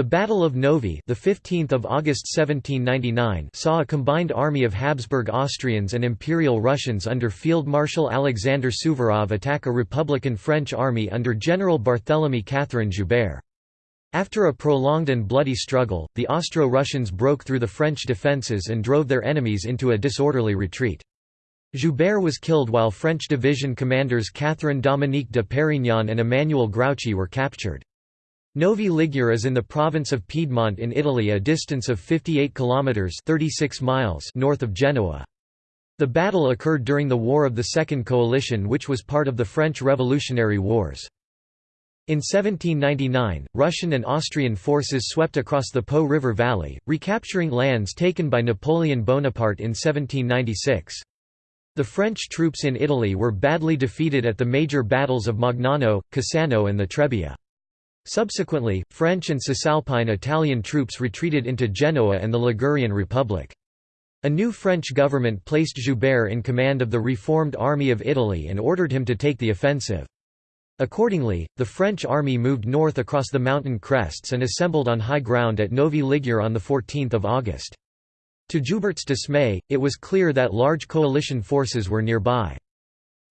The Battle of Novi, the 15th of August 1799, saw a combined army of Habsburg Austrians and Imperial Russians under Field Marshal Alexander Suvorov attack a Republican French army under General Barthélemy Catherine Joubert. After a prolonged and bloody struggle, the Austro-Russians broke through the French defences and drove their enemies into a disorderly retreat. Joubert was killed while French division commanders Catherine Dominique de Perignon and Emmanuel Grouchy were captured. Novi Ligure is in the province of Piedmont in Italy a distance of 58 kilometers 36 miles north of Genoa. The battle occurred during the War of the Second Coalition which was part of the French Revolutionary Wars. In 1799, Russian and Austrian forces swept across the Po River Valley, recapturing lands taken by Napoleon Bonaparte in 1796. The French troops in Italy were badly defeated at the major battles of Magnano, Cassano and the Trebia. Subsequently, French and Cisalpine Italian troops retreated into Genoa and the Ligurian Republic. A new French government placed Joubert in command of the reformed Army of Italy and ordered him to take the offensive. Accordingly, the French army moved north across the mountain crests and assembled on high ground at Novi Ligure on 14 August. To Joubert's dismay, it was clear that large coalition forces were nearby.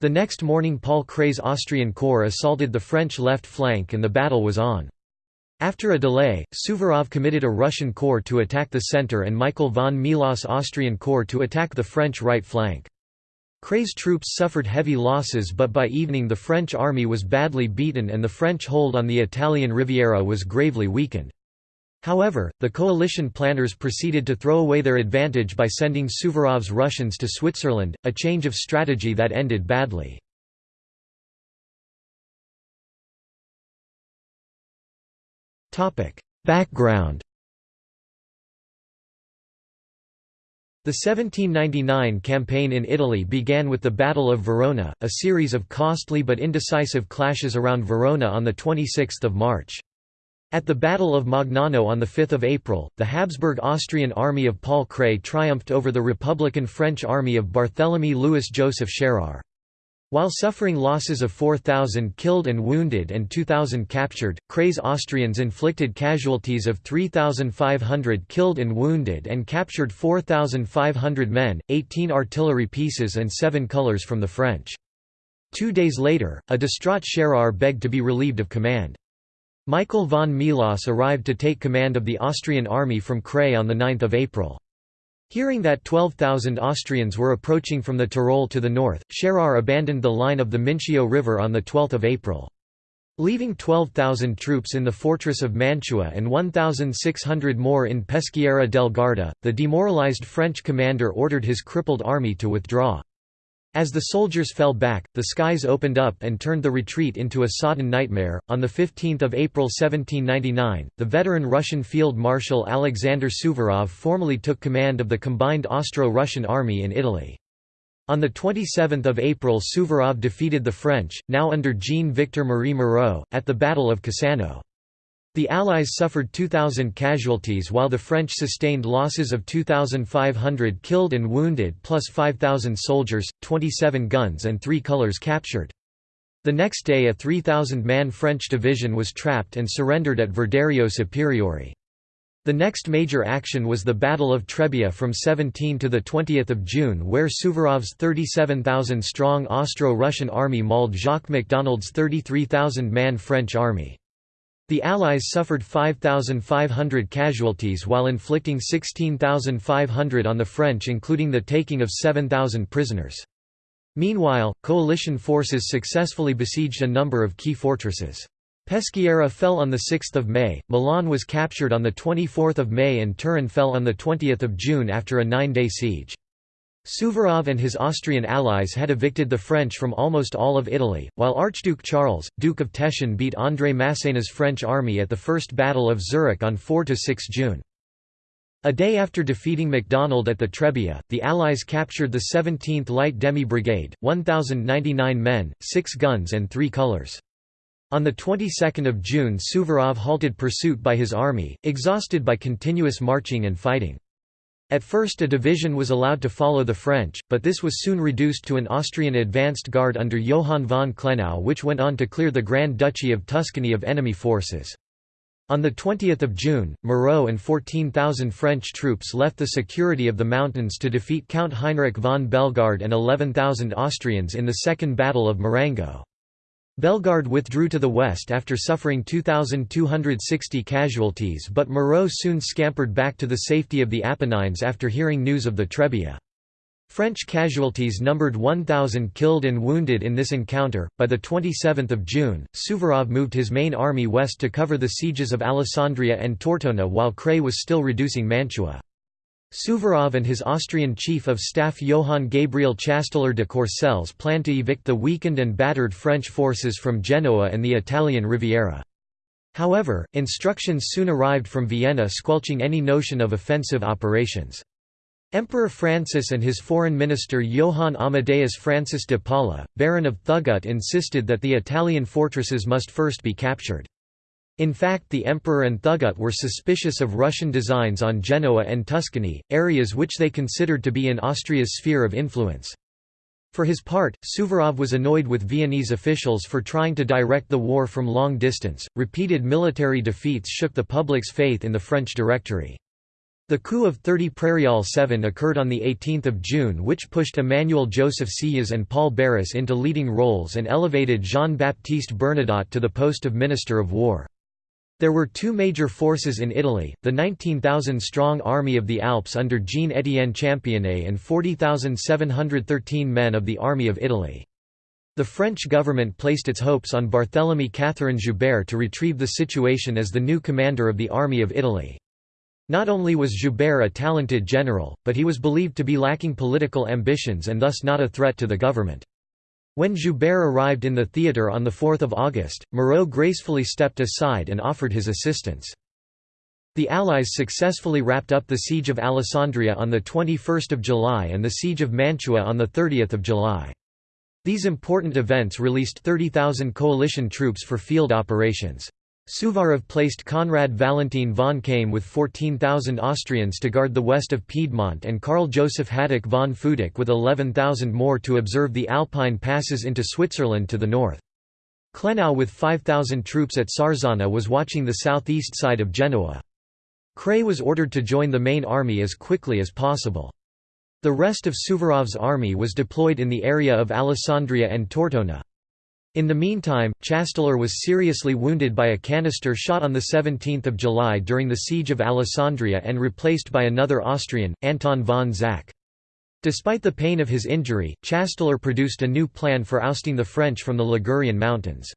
The next morning Paul Kray's Austrian corps assaulted the French left flank and the battle was on. After a delay, Suvorov committed a Russian corps to attack the centre and Michael von Melas' Austrian corps to attack the French right flank. Kray's troops suffered heavy losses but by evening the French army was badly beaten and the French hold on the Italian Riviera was gravely weakened. However, the coalition planners proceeded to throw away their advantage by sending Suvorov's Russians to Switzerland, a change of strategy that ended badly. Background The 1799 campaign in Italy began with the Battle of Verona, a series of costly but indecisive clashes around Verona on 26 March. At the Battle of Magnano on 5 April, the Habsburg-Austrian army of Paul Kray triumphed over the Republican French army of Barthélemy Louis-Joseph Schérer. While suffering losses of 4,000 killed and wounded and 2,000 captured, Kray's Austrians inflicted casualties of 3,500 killed and wounded and captured 4,500 men, 18 artillery pieces and 7 colours from the French. Two days later, a distraught Schérer begged to be relieved of command. Michael von Melas arrived to take command of the Austrian army from Kray on 9 April. Hearing that 12,000 Austrians were approaching from the Tyrol to the north, Schérer abandoned the line of the Mincio River on 12 April. Leaving 12,000 troops in the fortress of Mantua and 1,600 more in Peschiera del Garda, the demoralized French commander ordered his crippled army to withdraw. As the soldiers fell back, the skies opened up and turned the retreat into a sodden nightmare. On 15 April 1799, the veteran Russian Field Marshal Alexander Suvorov formally took command of the combined Austro-Russian army in Italy. On 27 April Suvorov defeated the French, now under Jean-Victor Marie Moreau, at the Battle of Cassano. The Allies suffered 2,000 casualties while the French sustained losses of 2,500 killed and wounded plus 5,000 soldiers, 27 guns and three colours captured. The next day a 3,000-man French division was trapped and surrendered at Verderio Superiore. The next major action was the Battle of Trebia from 17 to 20 June where Suvorov's 37,000-strong Austro-Russian army mauled Jacques MacDonald's 33,000-man French army. The Allies suffered 5,500 casualties while inflicting 16,500 on the French including the taking of 7,000 prisoners. Meanwhile, coalition forces successfully besieged a number of key fortresses. Peschiera fell on 6 May, Milan was captured on 24 May and Turin fell on 20 June after a nine-day siege. Suvorov and his Austrian allies had evicted the French from almost all of Italy, while Archduke Charles, Duke of Teschen beat André Masséna's French army at the First Battle of Zurich on 4–6 June. A day after defeating MacDonald at the Trebia, the Allies captured the 17th Light Demi Brigade, 1,099 men, 6 guns and 3 colours. On the 22nd of June Suvorov halted pursuit by his army, exhausted by continuous marching and fighting. At first a division was allowed to follow the French, but this was soon reduced to an Austrian advanced guard under Johann von Klenau which went on to clear the Grand Duchy of Tuscany of enemy forces. On 20 June, Moreau and 14,000 French troops left the security of the mountains to defeat Count Heinrich von Bellegarde and 11,000 Austrians in the Second Battle of Marengo. Bellegarde withdrew to the west after suffering 2,260 casualties but Moreau soon scampered back to the safety of the Apennines after hearing news of the Trebia. French casualties numbered 1,000 killed and wounded in this encounter. By the 27th of June, Suvorov moved his main army west to cover the sieges of Alessandria and Tortona while Kray was still reducing Mantua. Suvorov and his Austrian chief of staff Johann Gabriel Chasteller de Courcelles planned to evict the weakened and battered French forces from Genoa and the Italian Riviera. However, instructions soon arrived from Vienna squelching any notion of offensive operations. Emperor Francis and his foreign minister Johann Amadeus Francis de Paula, Baron of Thugut insisted that the Italian fortresses must first be captured. In fact the emperor and Thugut were suspicious of Russian designs on Genoa and Tuscany, areas which they considered to be in Austria's sphere of influence. For his part, Suvorov was annoyed with Viennese officials for trying to direct the war from long distance. Repeated military defeats shook the public's faith in the French Directory. The coup of 30 Prairial 7 occurred on 18 June which pushed Emmanuel Joseph Sieyès and Paul Barras into leading roles and elevated Jean-Baptiste Bernadotte to the post of Minister of War. There were two major forces in Italy, the 19,000-strong Army of the Alps under Jean-Étienne Championnet and 40,713 men of the Army of Italy. The French government placed its hopes on Barthélemy Catherine Joubert to retrieve the situation as the new commander of the Army of Italy. Not only was Joubert a talented general, but he was believed to be lacking political ambitions and thus not a threat to the government. When Joubert arrived in the theatre on 4 August, Moreau gracefully stepped aside and offered his assistance. The Allies successfully wrapped up the Siege of Alessandria on 21 July and the Siege of Mantua on 30 July. These important events released 30,000 coalition troops for field operations. Suvorov placed Conrad Valentin von Kaim with 14,000 Austrians to guard the west of Piedmont and Karl Joseph Hadik von Futak with 11,000 more to observe the Alpine passes into Switzerland to the north. Klenau with 5,000 troops at Sarzana was watching the southeast side of Genoa. Kray was ordered to join the main army as quickly as possible. The rest of Suvorov's army was deployed in the area of Alessandria and Tortona. In the meantime, Chasteller was seriously wounded by a canister shot on 17 July during the siege of Alessandria and replaced by another Austrian, Anton von Zach. Despite the pain of his injury, Chasteller produced a new plan for ousting the French from the Ligurian mountains.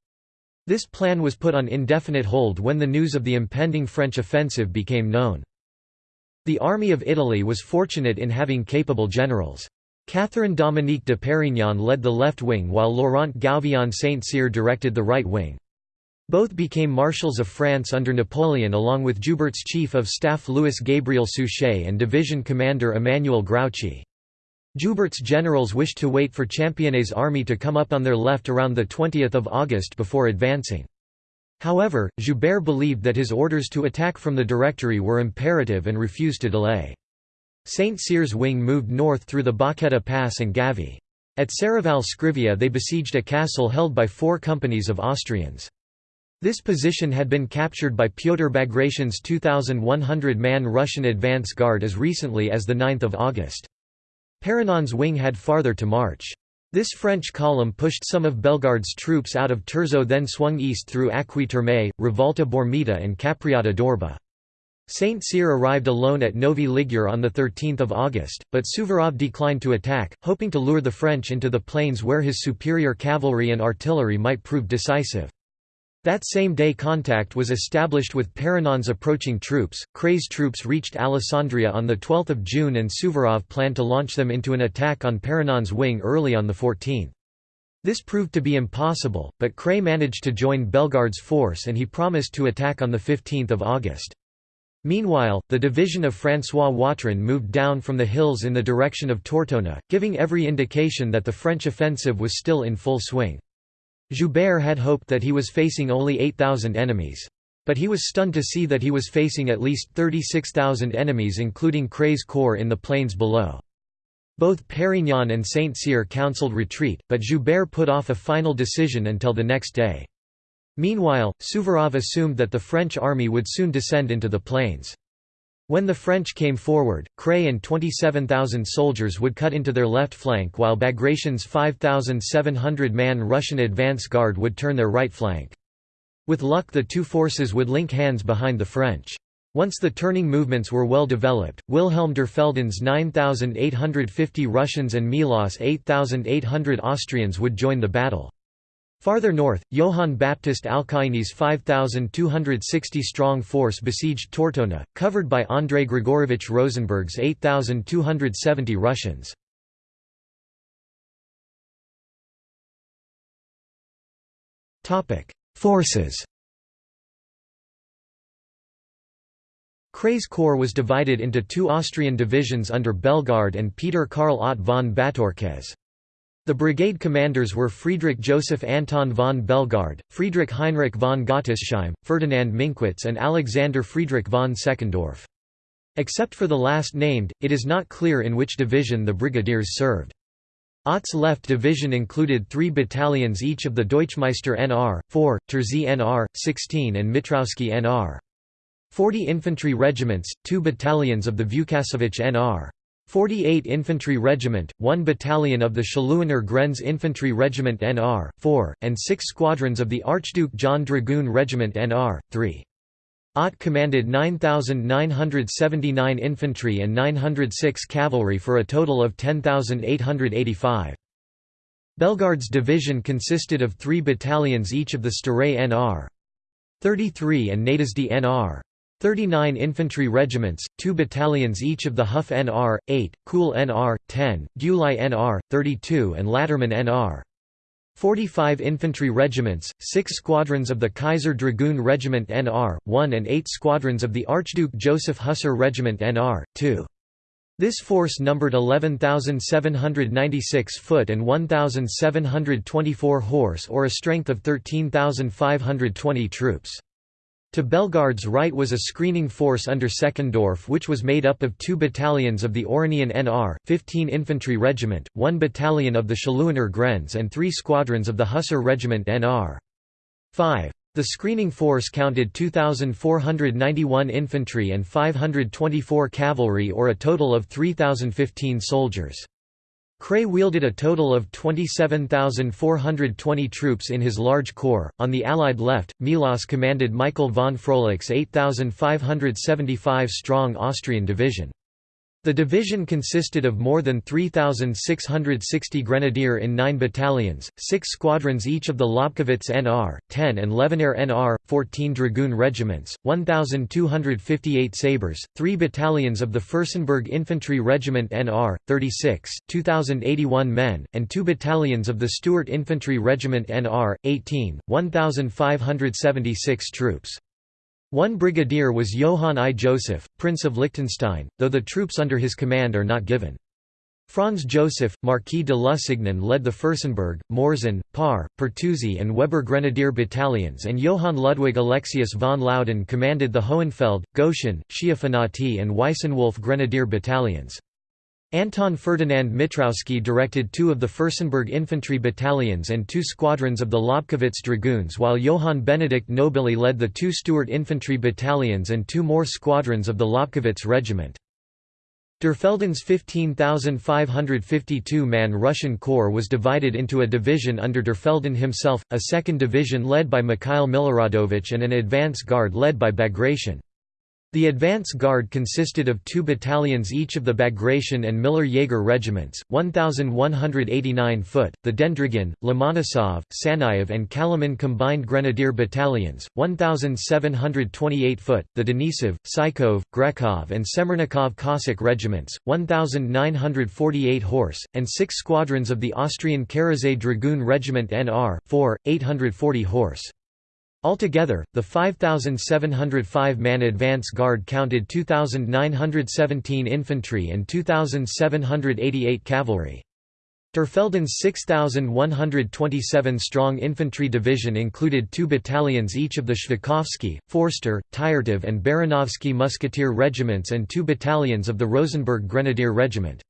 This plan was put on indefinite hold when the news of the impending French offensive became known. The Army of Italy was fortunate in having capable generals. Catherine Dominique de Perignon led the left wing while Laurent Gouvion Saint-Cyr directed the right wing. Both became marshals of France under Napoleon along with Joubert's chief of staff Louis Gabriel Suchet and division commander Emmanuel Grouchy. Joubert's generals wished to wait for Championnet's army to come up on their left around 20 August before advancing. However, Joubert believed that his orders to attack from the Directory were imperative and refused to delay. St. Cyr's wing moved north through the Bocchetta Pass and Gavi. At Serravalle Scrivia they besieged a castle held by four companies of Austrians. This position had been captured by Pyotr Bagration's 2,100-man Russian advance guard as recently as 9 August. Perignon's wing had farther to march. This French column pushed some of Bellegarde's troops out of Terzo then swung east through Acqui Rivalta Bormida and Capriata d'Orba. Saint Cyr arrived alone at Novi Ligure on 13 August, but Suvorov declined to attack, hoping to lure the French into the plains where his superior cavalry and artillery might prove decisive. That same day contact was established with Perignon's approaching troops. Kray's troops reached Alessandria on 12 June and Suvorov planned to launch them into an attack on Perignon's wing early on the 14th. This proved to be impossible, but Kray managed to join Bellegarde's force and he promised to attack on 15 August. Meanwhile, the division of François Watrin moved down from the hills in the direction of Tortona, giving every indication that the French offensive was still in full swing. Joubert had hoped that he was facing only 8,000 enemies. But he was stunned to see that he was facing at least 36,000 enemies including Kray's corps in the plains below. Both Perignon and Saint-Cyr counselled retreat, but Joubert put off a final decision until the next day. Meanwhile, Suvorov assumed that the French army would soon descend into the plains. When the French came forward, Kray and 27,000 soldiers would cut into their left flank while Bagration's 5,700-man Russian advance guard would turn their right flank. With luck the two forces would link hands behind the French. Once the turning movements were well developed, Wilhelm Derfelden's 9,850 Russians and Melas' 8,800 Austrians would join the battle. Farther north, Johann Baptist Alcaini's 5,260-strong force besieged Tortona, covered by Andrei Grigorovich Rosenberg's 8,270 Russians. Forces Kray's corps was divided into two Austrian divisions under Bellegarde and Peter Karl Ott von Bátorkez. The brigade commanders were Friedrich Joseph Anton von Bellegarde, Friedrich Heinrich von Gottesheim, Ferdinand Minkwitz and Alexander Friedrich von Seckendorf. Except for the last named, it is not clear in which division the brigadiers served. Ott's left division included three battalions each of the Deutschmeister NR, 4, Terzi NR, 16 and Mitrowski NR. 40 infantry regiments, 2 battalions of the Vukasovic NR. 48 Infantry Regiment, 1 battalion of the Szluiner Grenz Infantry Regiment NR, 4, and 6 squadrons of the Archduke John Dragoon Regiment NR, 3. Ott commanded 9,979 infantry and 906 cavalry for a total of 10,885. Bellegarde's division consisted of three battalions each of the Stare NR. 33 and Nádasdy NR. 39 infantry regiments, 2 battalions each of the Hof NR, 8, Kuhl NR, 10, Gyulai NR, 32 and Latterman NR. 45 infantry regiments, 6 squadrons of the Kaiser Dragoon Regiment NR, 1 and 8 squadrons of the Archduke Joseph Hussar Regiment NR, 2. This force numbered 11,796 foot and 1,724 horse or a strength of 13,520 troops. To Bellegarde's right was a screening force under Seckendorf which was made up of two battalions of the Oranien NR, 15 Infantry Regiment, one battalion of the Szluiner Grenz and three squadrons of the Hussar Regiment NR. 5. The screening force counted 2,491 infantry and 524 cavalry or a total of 3,015 soldiers. Kray wielded a total of 27,420 troops in his large corps. On the Allied left, Melas commanded Michael von Fröhlich's 8,575 strong Austrian division. The division consisted of more than 3,660 grenadier in nine battalions, six squadrons each of the Lobkowitz NR, 10 and Levenehr NR, 14 dragoon regiments, 1,258 sabres, three battalions of the Fürstenberg Infantry Regiment NR, 36, 2,081 men, and two battalions of the Stuart Infantry Regiment NR, 18, 1,576 troops. One brigadier was Johann I. Joseph, Prince of Liechtenstein, though the troops under his command are not given. Franz Joseph, Marquis de Lusignan led the Fürstenberg, Morzin, Parr, Pertusi and Weber Grenadier battalions and Johann Ludwig Alexius von Loudon commanded the Hohenfeld, Goshen, Schiafanati and Weissenwolf Grenadier battalions. Anton Ferdinand Mitrowski directed two of the Fürstenberg infantry battalions and two squadrons of the Lobkowitz dragoons while Johann Benedikt Nobili led the two Stuart infantry battalions and two more squadrons of the Lobkowitz regiment. Derfelden's 15,552-man Russian corps was divided into a division under Derfelden himself, a second division led by Mikhail Miloradovich and an advance guard led by Bagration. The advance guard consisted of two battalions each of the Bagration and Miller-Jaeger regiments, 1,189 foot, the Dendrigan, Lomonosov, Sanayev and Kalaman combined grenadier battalions, 1,728 foot, the Denisov, Psychov, Grekov and Semernikov Cossack regiments, 1,948 horse, and six squadrons of the Austrian Karaczay Dragoon Regiment NR, 4, 840 horse. Altogether, the 5,705-man advance guard counted 2,917 infantry and 2,788 cavalry. Derfelden's 6,127-strong infantry division included two battalions each of the Shvakovsky, Forster, Tyertov and Baranovsky musketeer regiments and two battalions of the Rosenberg Grenadier Regiment.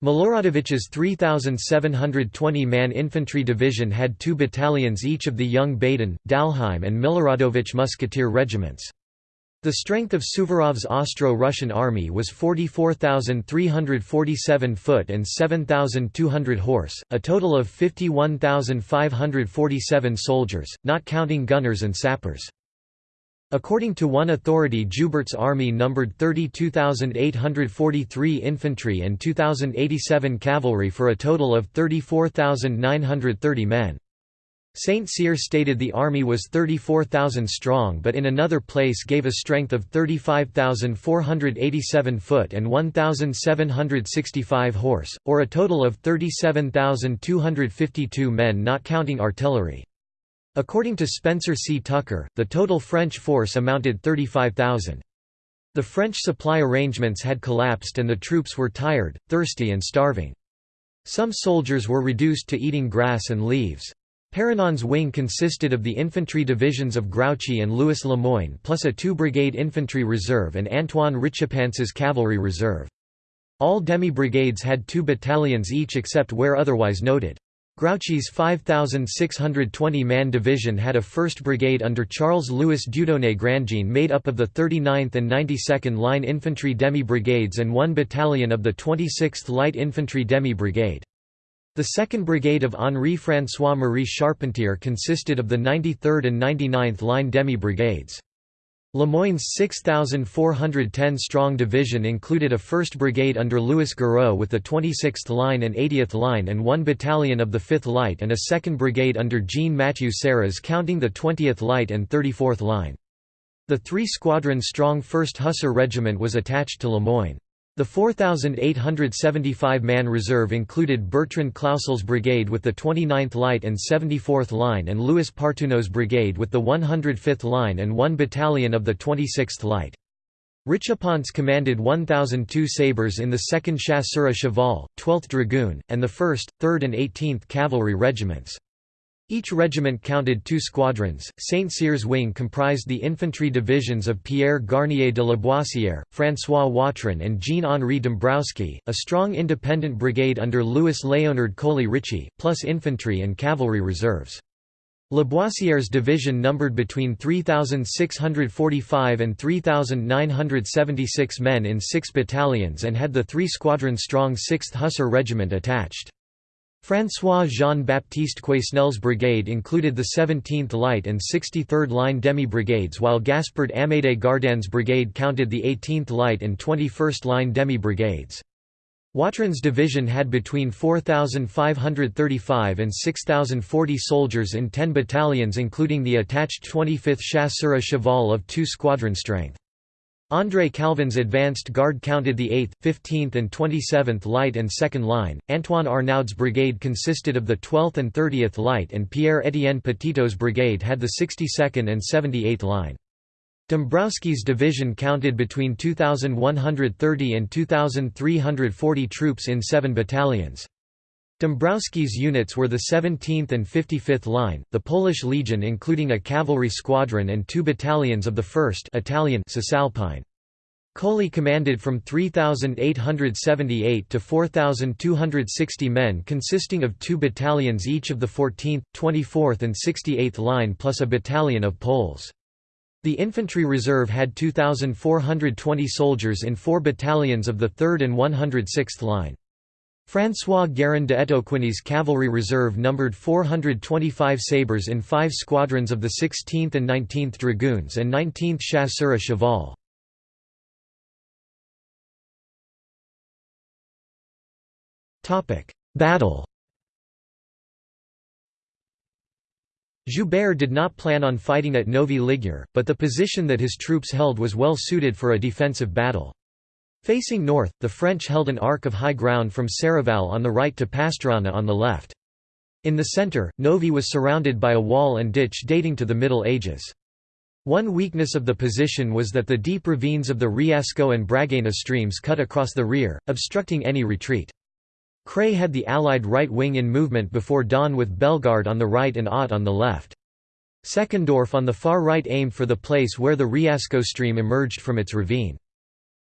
Miloradovich's 3,720-man infantry division had two battalions each of the young Baden, Dalheim and Miloradovich musketeer regiments. The strength of Suvorov's Austro-Russian army was 44,347 foot and 7,200 horse, a total of 51,547 soldiers, not counting gunners and sappers. According to one authority Joubert's army numbered 32,843 infantry and 2,087 cavalry for a total of 34,930 men. St. Cyr stated the army was 34,000 strong but in another place gave a strength of 35,487 foot and 1,765 horse, or a total of 37,252 men not counting artillery. According to Spencer C. Tucker, the total French force amounted 35,000. The French supply arrangements had collapsed and the troops were tired, thirsty and starving. Some soldiers were reduced to eating grass and leaves. Perignon's wing consisted of the infantry divisions of Grouchy and Louis Lemoyne plus a two-brigade infantry reserve and Antoine Richepance's cavalry reserve. All demi-brigades had two battalions each except where otherwise noted. Grouchy's 5,620-man division had a 1st Brigade under Charles-Louis Dieudonné Grandjean made up of the 39th and 92nd Line Infantry Demi-Brigades and one battalion of the 26th Light Infantry Demi-Brigade. The 2nd Brigade of Henri-François-Marie Charpentier consisted of the 93rd and 99th Line Demi-Brigades. Lemoyne's 6,410-strong division included a 1st Brigade under Louis Gouraud with the 26th Line and 80th Line and one battalion of the 5th Light and a 2nd Brigade under Jean-Mathieu Serres counting the 20th Light and 34th Line. The three-squadron-strong 1st Hussar Regiment was attached to Lemoyne. The 4,875-man reserve included Bertrand Clausel's brigade with the 29th Light and 74th Line and Louis Partouneaux's brigade with the 105th Line and one battalion of the 26th Light. Richepance commanded 1,002 sabres in the 2nd Chasseurs à Cheval, 12th Dragoon, and the 1st, 3rd and 18th Cavalry Regiments. Each regiment counted two squadrons. Saint Cyr's wing comprised the infantry divisions of Pierre Garnier de Laboissière, François Watrin, and Jean Henri Dombrowski, a strong independent brigade under Louis Léonard Colli-Ricci, plus infantry and cavalry reserves. Laboissière's division numbered between 3,645 and 3,976 men in six battalions and had the three-squadron-strong 6th Hussar Regiment attached. François Jean-Baptiste Quesnel's brigade included the 17th Light and 63rd Line demi-brigades while Gaspard Amédée Gardanne's brigade counted the 18th Light and 21st Line demi-brigades. Watrin's division had between 4,535 and 6,040 soldiers in 10 battalions including the attached 25th Chasseurs à Cheval of two squadron strength. André Calvin's advanced guard counted the 8th, 15th and 27th Light and 2nd Line, Antoine Arnaud's brigade consisted of the 12th and 30th Light and Pierre-Étienne Petitot's brigade had the 62nd and 78th Line. Dombrowski's division counted between 2,130 and 2,340 troops in seven battalions. Dombrowski's units were the 17th and 55th Line, the Polish Legion including a cavalry squadron and two battalions of the 1st Italian Cisalpine. Colli commanded from 3,878 to 4,260 men consisting of two battalions each of the 14th, 24th and 68th Line plus a battalion of Poles. The infantry reserve had 2,420 soldiers in four battalions of the 3rd and 106th Line. François Guérin de Etoquigny's cavalry reserve numbered 425 sabres in five squadrons of the 16th and 19th Dragoons and 19th Chasseurs à Cheval. Battle Joubert did not plan on fighting at Novi Ligure, but the position that his troops held was well suited for a defensive battle. Facing north, the French held an arc of high ground from Serravalle on the right to Pasturana on the left. In the centre, Novi was surrounded by a wall and ditch dating to the Middle Ages. One weakness of the position was that the deep ravines of the Riasco and Bragana streams cut across the rear, obstructing any retreat. Kray had the Allied right wing in movement before dawn with Bellegarde on the right and Ott on the left. Seckendorf on the far right aimed for the place where the Riasco stream emerged from its ravine.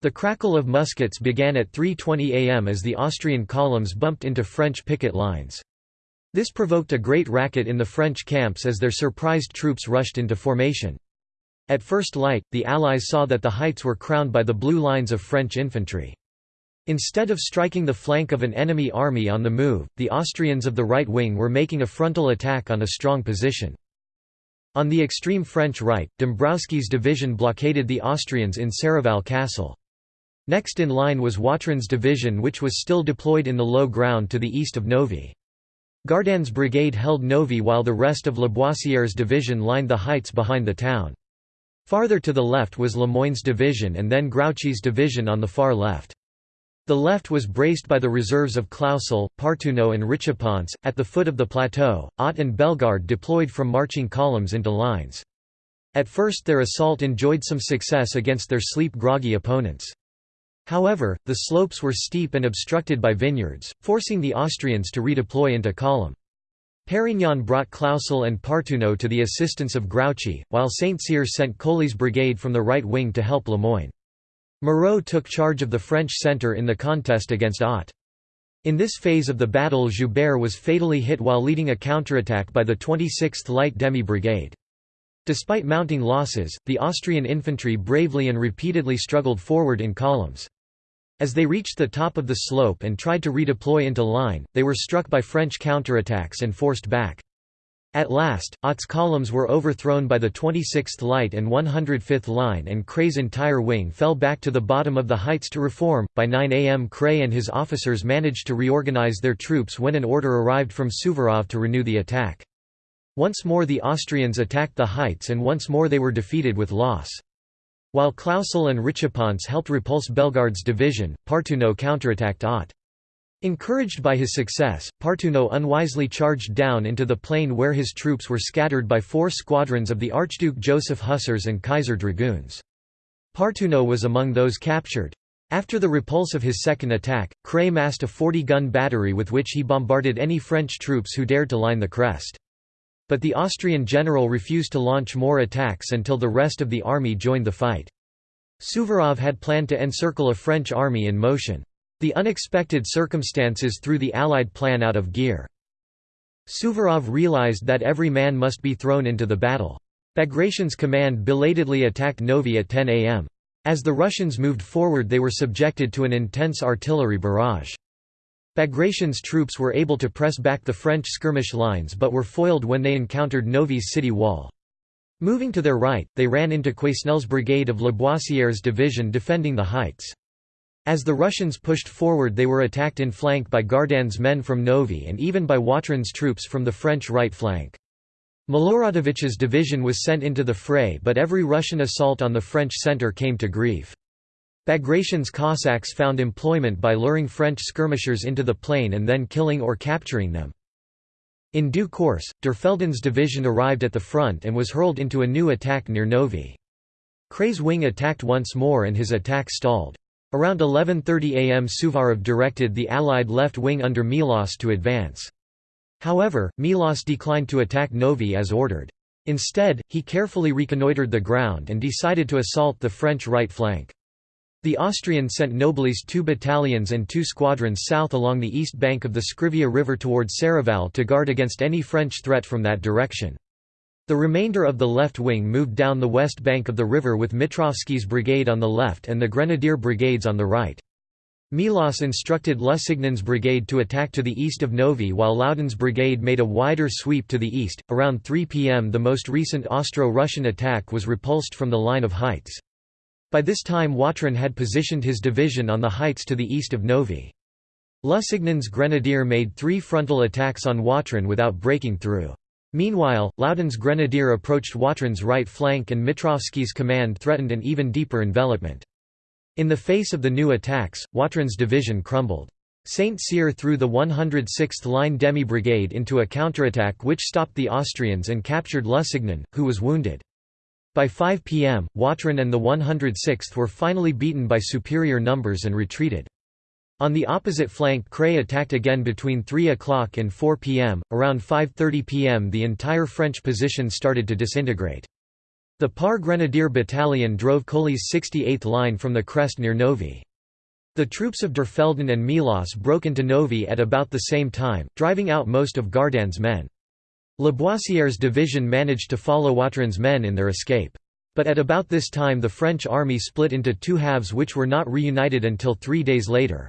The crackle of muskets began at 3.20 am as the Austrian columns bumped into French picket lines. This provoked a great racket in the French camps as their surprised troops rushed into formation. At first light, the Allies saw that the heights were crowned by the blue lines of French infantry. Instead of striking the flank of an enemy army on the move, the Austrians of the right wing were making a frontal attack on a strong position. On the extreme French right, Dombrowski's division blockaded the Austrians in Serravalle Castle. Next in line was Watrin's division which was still deployed in the low ground to the east of Novi. Gardanne's brigade held Novi while the rest of Laboissiere's division lined the heights behind the town. Farther to the left was Lemoyne's division and then Grouchy's division on the far left. The left was braced by the reserves of Clausel, Partouneaux and Richepance. At the foot of the plateau, Ott and Bellegarde deployed from marching columns into lines. At first their assault enjoyed some success against their sleep-groggy opponents. However, the slopes were steep and obstructed by vineyards, forcing the Austrians to redeploy into column. Perignon brought Clausel and Partouneaux to the assistance of Grouchy, while Saint-Cyr sent Colli's brigade from the right wing to help Lemoyne. Moreau took charge of the French centre in the contest against Ott. In this phase of the battle Joubert was fatally hit while leading a counterattack by the 26th Light Demi Brigade. Despite mounting losses, the Austrian infantry bravely and repeatedly struggled forward in columns. As they reached the top of the slope and tried to redeploy into line, they were struck by French counterattacks and forced back. At last, Ott's columns were overthrown by the 26th Light and 105th Line and Kray's entire wing fell back to the bottom of the heights to reform. By 9 am Kray and his officers managed to reorganize their troops when an order arrived from Suvorov to renew the attack. Once more the Austrians attacked the heights and once more they were defeated with loss. While Clausel and Richepance helped repulse Bellegarde's division, Partouneaux counterattacked Ott. Encouraged by his success, Partouneaux unwisely charged down into the plain where his troops were scattered by four squadrons of the Archduke Joseph Hussars and Kaiser Dragoons. Partouneaux was among those captured. After the repulse of his second attack, Kray massed a 40-gun battery with which he bombarded any French troops who dared to line the crest. But the Austrian general refused to launch more attacks until the rest of the army joined the fight. Suvorov had planned to encircle a French army in motion. The unexpected circumstances threw the Allied plan out of gear. Suvorov realized that every man must be thrown into the battle. Bagration's command belatedly attacked Novi at 10 am. As the Russians moved forward they were subjected to an intense artillery barrage. Bagration's troops were able to press back the French skirmish lines but were foiled when they encountered Novi's city wall. Moving to their right, they ran into Quesnel's brigade of Laboissiere's division defending the heights. As the Russians pushed forward they were attacked in flank by Gardanne's men from Novi and even by Watrin's troops from the French right flank. Miloradovich's division was sent into the fray but every Russian assault on the French centre came to grief. Bagration's Cossacks found employment by luring French skirmishers into the plain and then killing or capturing them. In due course, Derfelden's division arrived at the front and was hurled into a new attack near Novi. Kray's wing attacked once more and his attack stalled. Around 11.30 am Suvorov directed the Allied left wing under Melas to advance. However, Melas declined to attack Novi as ordered. Instead, he carefully reconnoitred the ground and decided to assault the French right flank. The Austrians sent Nobili's two battalions and two squadrons south along the east bank of the Scrivia River towards Serravalle to guard against any French threat from that direction. The remainder of the left wing moved down the west bank of the river with Mitrowski's brigade on the left and the Grenadier brigades on the right. Melas instructed Lusignan's brigade to attack to the east of Novi while Loudon's brigade made a wider sweep to the east. Around 3 pm, the most recent Austro Russian attack was repulsed from the line of heights. By this time, Watrin had positioned his division on the heights to the east of Novi. Lusignan's grenadier made three frontal attacks on Watrin without breaking through. Meanwhile, Loudon's grenadier approached Watrin's right flank and Mitrowski's command threatened an even deeper envelopment. In the face of the new attacks, Watrin's division crumbled. Saint-Cyr threw the 106th Line demi-brigade into a counterattack which stopped the Austrians and captured Lusignan, who was wounded. By 5 pm, Watrin and the 106th were finally beaten by superior numbers and retreated. On the opposite flank Kray attacked again between 3 o'clock and 4 pm. Around 5.30 pm the entire French position started to disintegrate. The Parr Grenadier Battalion drove Colli's 68th line from the crest near Novi. The troops of Derfelden and Melas broke into Novi at about the same time, driving out most of Gardanne's men. Laboissiere's division managed to follow Watrin's men in their escape. But at about this time the French army split into two halves which were not reunited until three days later.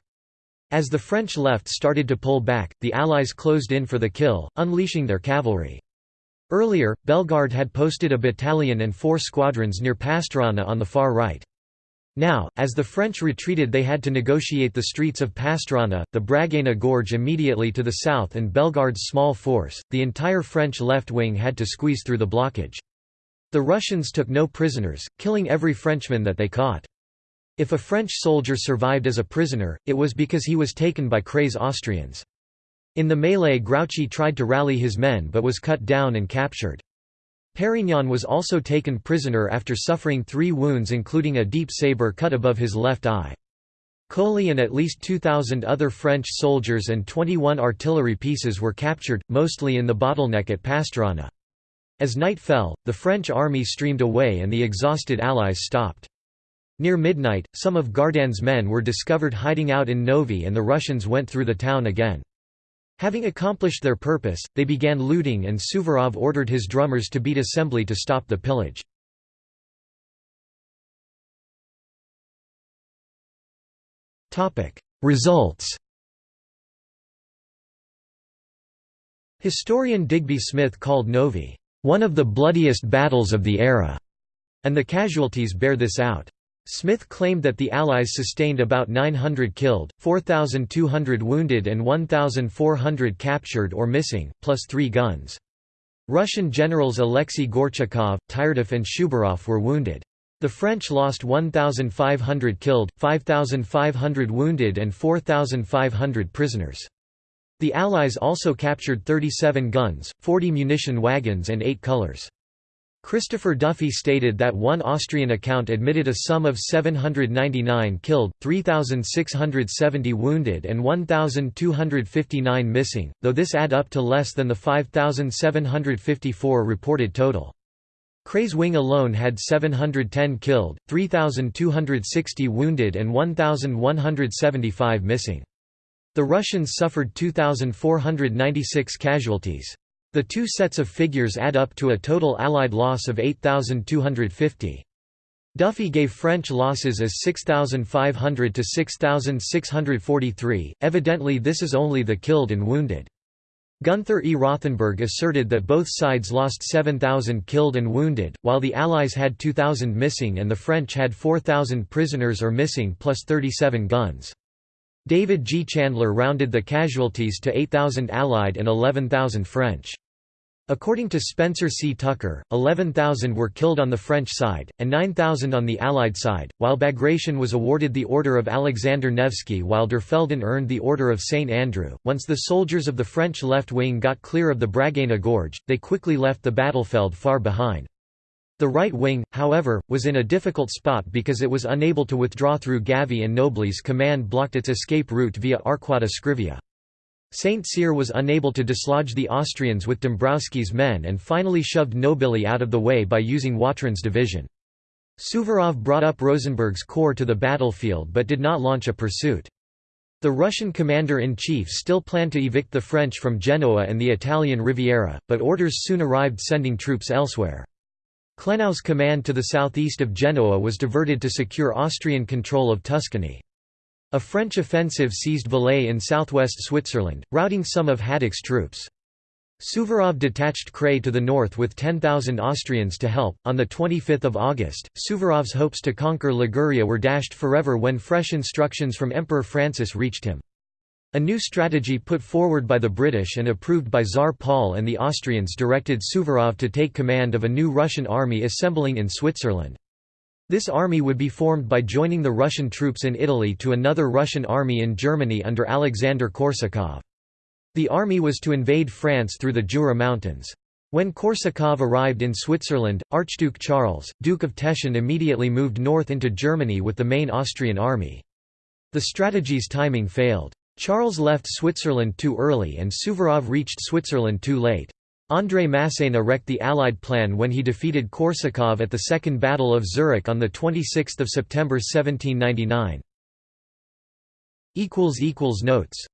As the French left started to pull back, the Allies closed in for the kill, unleashing their cavalry. Earlier, Bellegarde had posted a battalion and four squadrons near Pasturana on the far right. Now, as the French retreated they had to negotiate the streets of Pasturana, the Bragana Gorge immediately to the south and Bellegarde's small force, the entire French left wing had to squeeze through the blockage. The Russians took no prisoners, killing every Frenchman that they caught. If a French soldier survived as a prisoner, it was because he was taken by Kray's Austrians. In the melee Grouchy tried to rally his men but was cut down and captured. Perignon was also taken prisoner after suffering three wounds including a deep sabre cut above his left eye. Colli and at least 2,000 other French soldiers and 21 artillery pieces were captured, mostly in the bottleneck at Pasturana. As night fell, the French army streamed away and the exhausted Allies stopped. Near midnight, some of Gardanne's men were discovered hiding out in Novi and the Russians went through the town again. Having accomplished their purpose, they began looting and Suvorov ordered his drummers to beat assembly to stop the pillage. Results Historian Digby Smith called Novi, "...one of the bloodiest battles of the era", and the casualties bear this out. Smith claimed that the Allies sustained about 900 killed, 4,200 wounded and 1,400 captured or missing, plus three guns. Russian generals Alexei Gorchakov, Tyrdov and Shubarov were wounded. The French lost 1,500 killed, 5,500 wounded and 4,500 prisoners. The Allies also captured 37 guns, 40 munition wagons and 8 colors. Christopher Duffy stated that one Austrian account admitted a sum of 799 killed, 3,670 wounded and 1,259 missing, though this add up to less than the 5,754 reported total. Kray's wing alone had 710 killed, 3,260 wounded and 1,175 missing. The Russians suffered 2,496 casualties. The two sets of figures add up to a total Allied loss of 8,250. Duffy gave French losses as 6,500 to 6,643, evidently this is only the killed and wounded. Gunther E. Rothenberg asserted that both sides lost 7,000 killed and wounded, while the Allies had 2,000 missing and the French had 4,000 prisoners or missing plus 37 guns. David G. Chandler rounded the casualties to 8,000 Allied and 11,000 French. According to Spencer C. Tucker, 11,000 were killed on the French side, and 9,000 on the Allied side, while Bagration was awarded the Order of Alexander Nevsky while Derfelden earned the Order of St. Andrew. Once the soldiers of the French left wing got clear of the Bragana Gorge, they quickly left the battlefield far behind. The right wing, however, was in a difficult spot because it was unable to withdraw through Gavi and Nobili's command blocked its escape route via Arquata Scrivia. Saint Cyr was unable to dislodge the Austrians with Dombrowski's men and finally shoved Nobili out of the way by using Watrin's division. Suvorov brought up Rosenberg's corps to the battlefield but did not launch a pursuit. The Russian commander-in-chief still planned to evict the French from Genoa and the Italian Riviera, but orders soon arrived sending troops elsewhere. Klenau's command to the southeast of Genoa was diverted to secure Austrian control of Tuscany. A French offensive seized Valais in southwest Switzerland, routing some of Hadik's troops. Suvorov detached Kray to the north with 10,000 Austrians to help. On the 25th of August, Suvorov's hopes to conquer Liguria were dashed forever when fresh instructions from Emperor Francis reached him. A new strategy put forward by the British and approved by Tsar Paul and the Austrians directed Suvorov to take command of a new Russian army assembling in Switzerland. This army would be formed by joining the Russian troops in Italy to another Russian army in Germany under Alexander Korsakov. The army was to invade France through the Jura Mountains. When Korsakov arrived in Switzerland, Archduke Charles, Duke of Teschen immediately moved north into Germany with the main Austrian army. The strategy's timing failed. Charles left Switzerland too early and Suvorov reached Switzerland too late. André Masséna wrecked the Allied plan when he defeated Korsakov at the Second Battle of Zurich on 26 September 1799. Notes